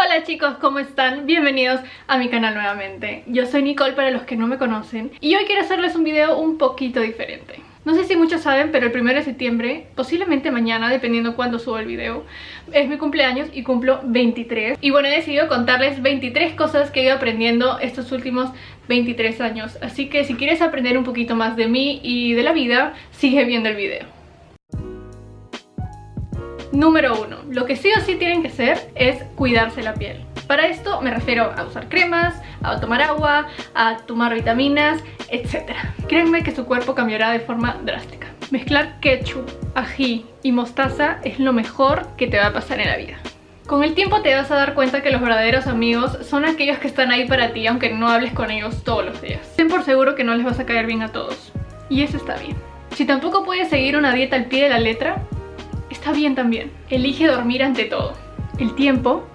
Hola chicos, ¿cómo están? Bienvenidos a mi canal nuevamente. Yo soy Nicole para los que no me conocen y hoy quiero hacerles un video un poquito diferente. No sé si muchos saben, pero el 1 de septiembre, posiblemente mañana, dependiendo cuándo suba el video, es mi cumpleaños y cumplo 23. Y bueno, he decidido contarles 23 cosas que he ido aprendiendo estos últimos 23 años. Así que si quieres aprender un poquito más de mí y de la vida, sigue viendo el video. Número 1. Lo que sí o sí tienen que hacer es cuidarse la piel. Para esto me refiero a usar cremas, a tomar agua, a tomar vitaminas, etc. Créanme que su cuerpo cambiará de forma drástica. Mezclar ketchup, ají y mostaza es lo mejor que te va a pasar en la vida. Con el tiempo te vas a dar cuenta que los verdaderos amigos son aquellos que están ahí para ti aunque no hables con ellos todos los días. Ten por seguro que no les vas a caer bien a todos. Y eso está bien. Si tampoco puedes seguir una dieta al pie de la letra, bien también. Elige dormir ante todo. El tiempo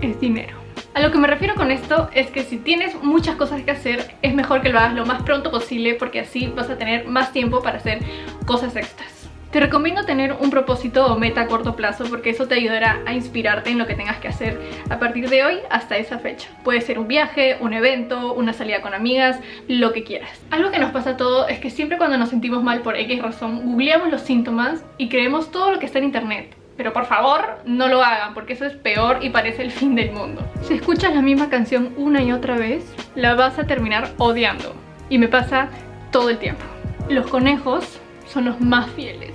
es dinero. A lo que me refiero con esto es que si tienes muchas cosas que hacer, es mejor que lo hagas lo más pronto posible porque así vas a tener más tiempo para hacer cosas extras. Te recomiendo tener un propósito o meta a corto plazo porque eso te ayudará a inspirarte en lo que tengas que hacer a partir de hoy hasta esa fecha. Puede ser un viaje, un evento, una salida con amigas, lo que quieras. Algo que nos pasa a todos es que siempre cuando nos sentimos mal por X razón, googleamos los síntomas y creemos todo lo que está en internet. Pero por favor, no lo hagan porque eso es peor y parece el fin del mundo. Si escuchas la misma canción una y otra vez, la vas a terminar odiando. Y me pasa todo el tiempo. Los conejos son los más fieles.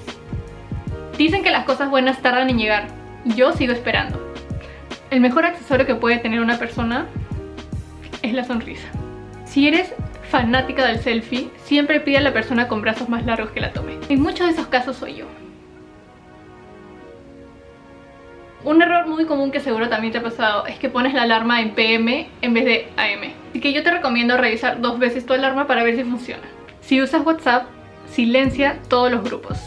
Dicen que las cosas buenas tardan en llegar. Yo sigo esperando. El mejor accesorio que puede tener una persona es la sonrisa. Si eres fanática del selfie, siempre pide a la persona con brazos más largos que la tome. En muchos de esos casos soy yo. Un error muy común que seguro también te ha pasado es que pones la alarma en PM en vez de AM. Así que yo te recomiendo revisar dos veces tu alarma para ver si funciona. Si usas WhatsApp, silencia todos los grupos.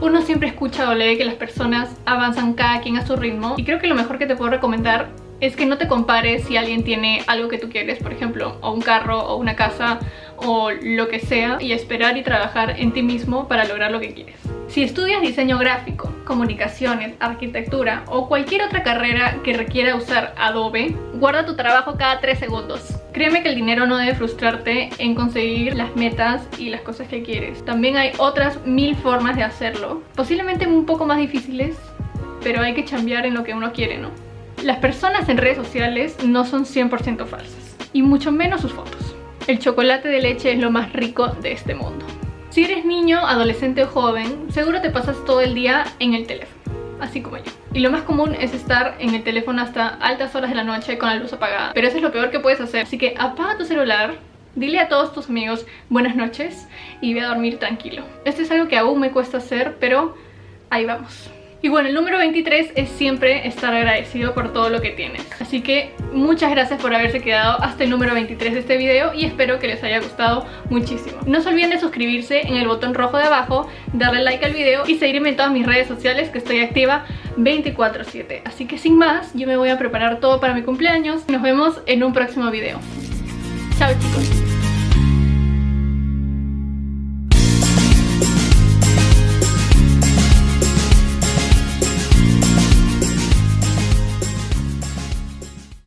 Uno siempre escucha o lee que las personas avanzan cada quien a su ritmo y creo que lo mejor que te puedo recomendar es que no te compares si alguien tiene algo que tú quieres, por ejemplo, o un carro o una casa o lo que sea y esperar y trabajar en ti mismo para lograr lo que quieres. Si estudias diseño gráfico, comunicaciones, arquitectura o cualquier otra carrera que requiera usar Adobe, guarda tu trabajo cada 3 segundos. Créeme que el dinero no debe frustrarte en conseguir las metas y las cosas que quieres. También hay otras mil formas de hacerlo, posiblemente un poco más difíciles, pero hay que cambiar en lo que uno quiere, ¿no? Las personas en redes sociales no son 100% falsas, y mucho menos sus fotos. El chocolate de leche es lo más rico de este mundo. Si eres niño, adolescente o joven, seguro te pasas todo el día en el teléfono, así como yo. Y lo más común es estar en el teléfono hasta altas horas de la noche con la luz apagada. Pero eso es lo peor que puedes hacer. Así que apaga tu celular, dile a todos tus amigos buenas noches y ve a dormir tranquilo. Esto es algo que aún me cuesta hacer, pero ahí vamos. Y bueno, el número 23 es siempre estar agradecido por todo lo que tienes. Así que muchas gracias por haberse quedado hasta el número 23 de este video y espero que les haya gustado muchísimo. No se olviden de suscribirse en el botón rojo de abajo, darle like al video y seguirme en todas mis redes sociales que estoy activa 24-7. Así que sin más, yo me voy a preparar todo para mi cumpleaños. Nos vemos en un próximo video. Chao chicos.